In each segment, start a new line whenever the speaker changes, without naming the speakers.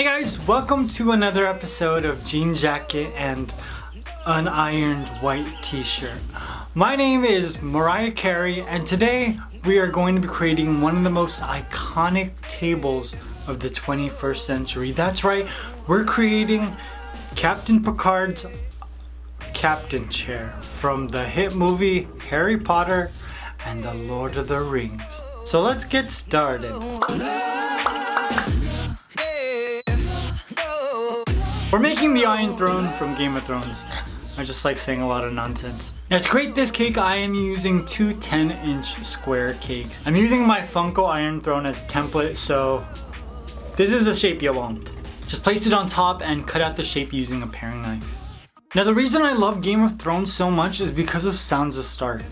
Hey guys, welcome to another episode of Jean Jacket and Unironed White T-shirt. My name is Mariah Carey and today we are going to be creating one of the most iconic tables of the 21st century. That's right, we're creating Captain Picard's captain chair from the hit movie Harry Potter and the Lord of the Rings. So let's get started. We're making the Iron Throne from Game of Thrones. I just like saying a lot of nonsense. Now to create this cake, I am using two 10 inch square cakes. I'm using my Funko Iron Throne as a template, so this is the shape you want. Just place it on top and cut out the shape using a paring knife. Now the reason I love Game of Thrones so much is because of Sansa Stark.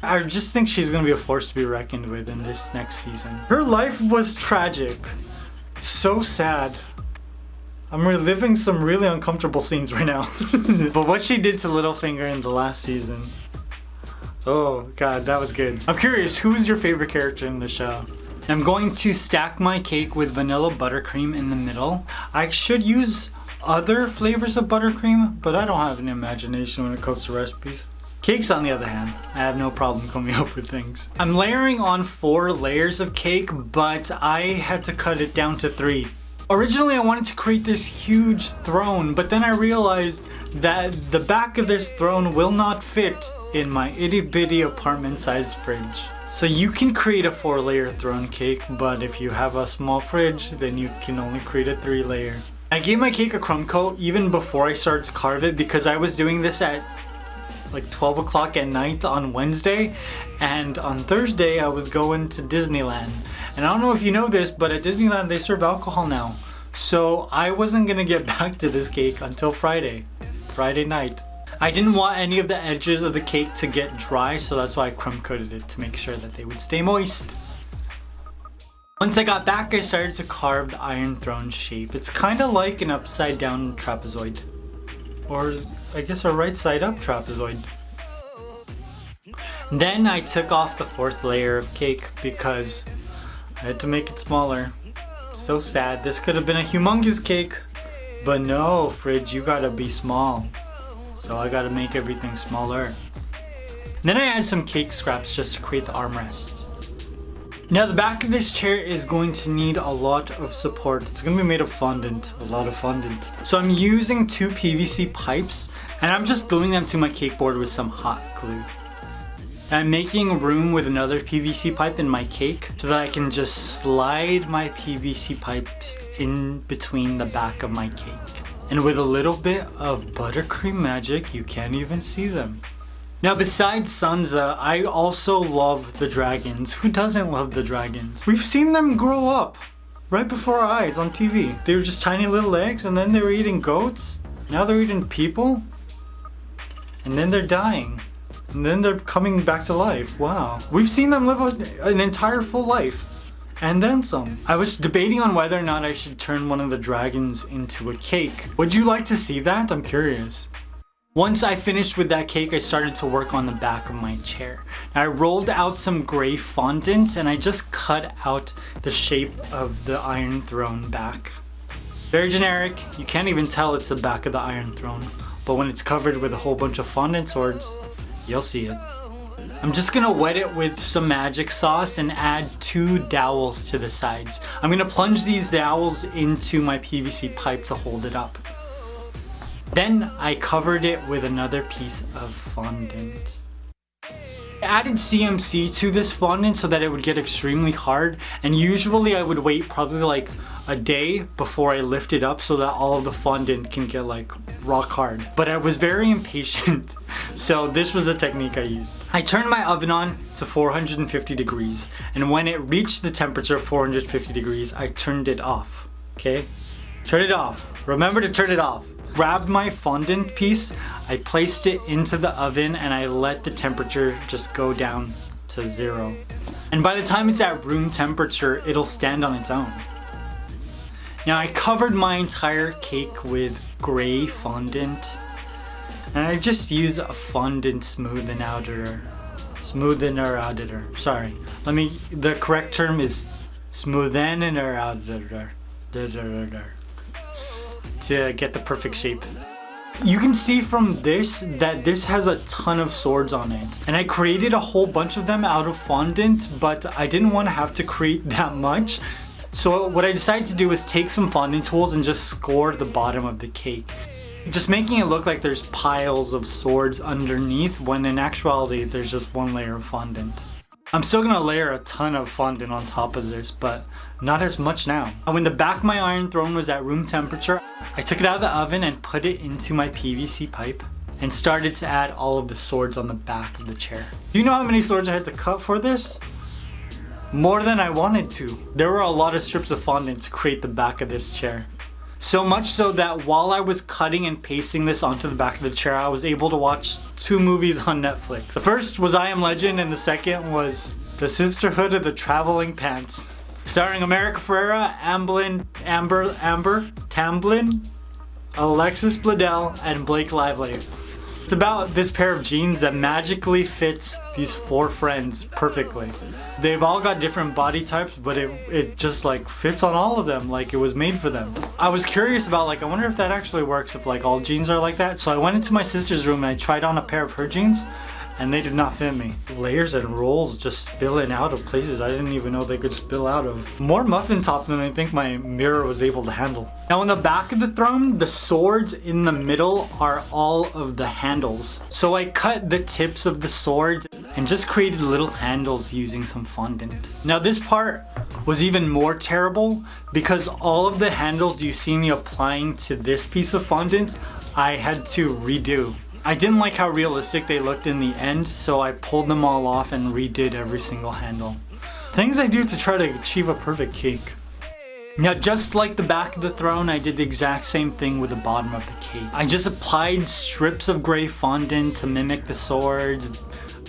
I just think she's gonna be a force to be reckoned with in this next season. Her life was tragic. So sad. I'm reliving some really uncomfortable scenes right now. but what she did to Littlefinger in the last season. Oh god, that was good. I'm curious, who's your favorite character in the show? I'm going to stack my cake with vanilla buttercream in the middle. I should use other flavors of buttercream, but I don't have an imagination when it comes to recipes. Cakes on the other hand, I have no problem coming up with things. I'm layering on four layers of cake, but I had to cut it down to three. Originally I wanted to create this huge throne, but then I realized that the back of this throne will not fit in my itty bitty apartment sized fridge. So you can create a four layer throne cake, but if you have a small fridge, then you can only create a three layer. I gave my cake a crumb coat even before I started to carve it because I was doing this at like 12 o'clock at night on Wednesday and on Thursday I was going to Disneyland and I don't know if you know this but at Disneyland they serve alcohol now. So I wasn't gonna get back to this cake until Friday Friday night. I didn't want any of the edges of the cake to get dry so that's why I crumb coated it to make sure that they would stay moist. Once I got back I started to carve the Iron Throne shape. It's kind of like an upside down trapezoid. Or I guess a right side up trapezoid. Then I took off the fourth layer of cake because I had to make it smaller. So sad, this could have been a humongous cake. But no, Fridge, you gotta be small. So I gotta make everything smaller. Then I add some cake scraps just to create the armrest. Now the back of this chair is going to need a lot of support. It's going to be made of fondant, a lot of fondant. So I'm using two PVC pipes and I'm just gluing them to my cake board with some hot glue. I'm making room with another PVC pipe in my cake so that I can just slide my PVC pipes in between the back of my cake. And with a little bit of buttercream magic, you can't even see them. Now besides Sansa, I also love the dragons. Who doesn't love the dragons? We've seen them grow up right before our eyes on TV. They were just tiny little eggs and then they were eating goats. Now they're eating people. And then they're dying. And then they're coming back to life. Wow. We've seen them live an entire full life. And then some. I was debating on whether or not I should turn one of the dragons into a cake. Would you like to see that? I'm curious. Once I finished with that cake, I started to work on the back of my chair. I rolled out some gray fondant and I just cut out the shape of the Iron Throne back. Very generic, you can't even tell it's the back of the Iron Throne, but when it's covered with a whole bunch of fondant swords, you'll see it. I'm just gonna wet it with some magic sauce and add two dowels to the sides. I'm gonna plunge these dowels into my PVC pipe to hold it up. Then I covered it with another piece of fondant. I added CMC to this fondant so that it would get extremely hard and usually I would wait probably like a day before I lift it up so that all of the fondant can get like rock hard. But I was very impatient so this was the technique I used. I turned my oven on to 450 degrees and when it reached the temperature of 450 degrees I turned it off. Okay? Turn it off. Remember to turn it off grabbed my fondant piece, I placed it into the oven and I let the temperature just go down to zero. And by the time it's at room temperature, it'll stand on its own. Now I covered my entire cake with gray fondant and I just use a fondant smoothen outer. Sorry. Let me, the correct term is smoothen outer. to get the perfect shape. You can see from this that this has a ton of swords on it. And I created a whole bunch of them out of fondant, but I didn't want to have to create that much. So what I decided to do is take some fondant tools and just score the bottom of the cake. Just making it look like there's piles of swords underneath when in actuality there's just one layer of fondant. I'm still gonna layer a ton of fondant on top of this, but not as much now. When the back of my iron throne was at room temperature, I took it out of the oven and put it into my PVC pipe and started to add all of the swords on the back of the chair. Do you know how many swords I had to cut for this? More than I wanted to. There were a lot of strips of fondant to create the back of this chair. So much so that while I was cutting and pasting this onto the back of the chair, I was able to watch two movies on Netflix. The first was I Am Legend and the second was The Sisterhood of the Traveling Pants. Starring America Ferrera, Amblin, Amber, Amber, Tamblyn, Alexis Bledel, and Blake Lively. It's about this pair of jeans that magically fits these four friends perfectly. They've all got different body types, but it, it just like fits on all of them like it was made for them. I was curious about like, I wonder if that actually works if like all jeans are like that. So I went into my sister's room and I tried on a pair of her jeans and they did not fit me. Layers and rolls just spilling out of places I didn't even know they could spill out of. More muffin top than I think my mirror was able to handle. Now on the back of the throne, the swords in the middle are all of the handles. So I cut the tips of the swords and just created little handles using some fondant. Now this part was even more terrible because all of the handles you see me applying to this piece of fondant, I had to redo. I didn't like how realistic they looked in the end, so I pulled them all off and redid every single handle. Things I do to try to achieve a perfect cake. Now just like the back of the throne, I did the exact same thing with the bottom of the cake. I just applied strips of gray fondant to mimic the swords.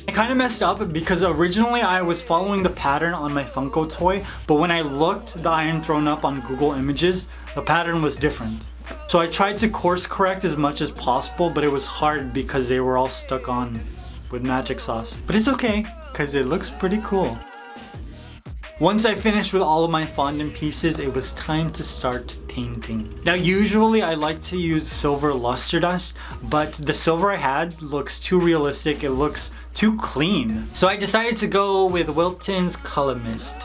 I kind of messed up because originally I was following the pattern on my Funko toy, but when I looked the Iron Throne up on Google Images, the pattern was different. So I tried to course correct as much as possible, but it was hard because they were all stuck on with magic sauce. But it's okay, because it looks pretty cool. Once I finished with all of my fondant pieces, it was time to start painting. Now usually I like to use silver luster dust, but the silver I had looks too realistic, it looks too clean. So I decided to go with Wilton's Color Mist.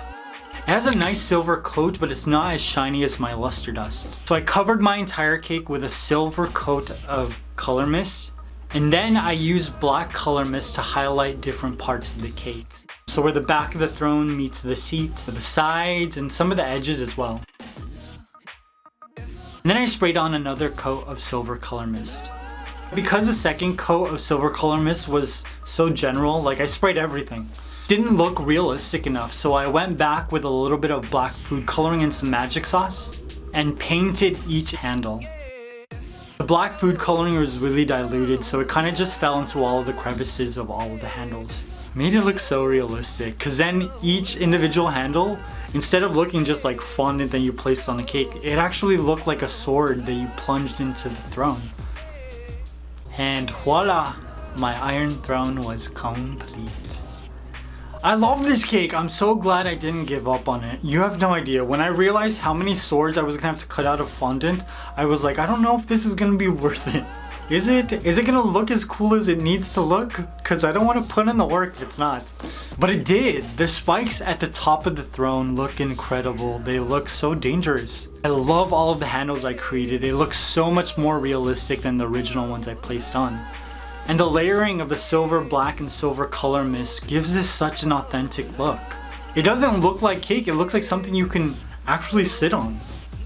It has a nice silver coat, but it's not as shiny as my luster dust. So I covered my entire cake with a silver coat of color mist. And then I used black color mist to highlight different parts of the cake. So where the back of the throne meets the seat, the sides, and some of the edges as well. And then I sprayed on another coat of silver color mist. Because the second coat of silver color mist was so general, like I sprayed everything didn't look realistic enough so I went back with a little bit of black food coloring and some magic sauce and painted each handle. The black food coloring was really diluted so it kind of just fell into all of the crevices of all of the handles. Made it look so realistic because then each individual handle instead of looking just like fondant that you placed on a cake it actually looked like a sword that you plunged into the throne. And voila! My iron throne was complete. I love this cake. I'm so glad I didn't give up on it. You have no idea. When I realized how many swords I was gonna have to cut out of fondant, I was like, I don't know if this is gonna be worth it. Is it? Is it gonna look as cool as it needs to look? Cause I don't wanna put in the work if it's not. But it did. The spikes at the top of the throne look incredible. They look so dangerous. I love all of the handles I created. They look so much more realistic than the original ones I placed on. And the layering of the silver, black, and silver color mist gives this such an authentic look. It doesn't look like cake, it looks like something you can actually sit on.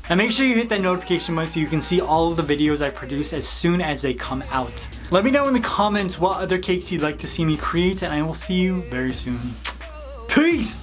And make sure you hit that notification button so you can see all of the videos I produce as soon as they come out. Let me know in the comments what other cakes you'd like to see me create and I will see you very soon. Peace!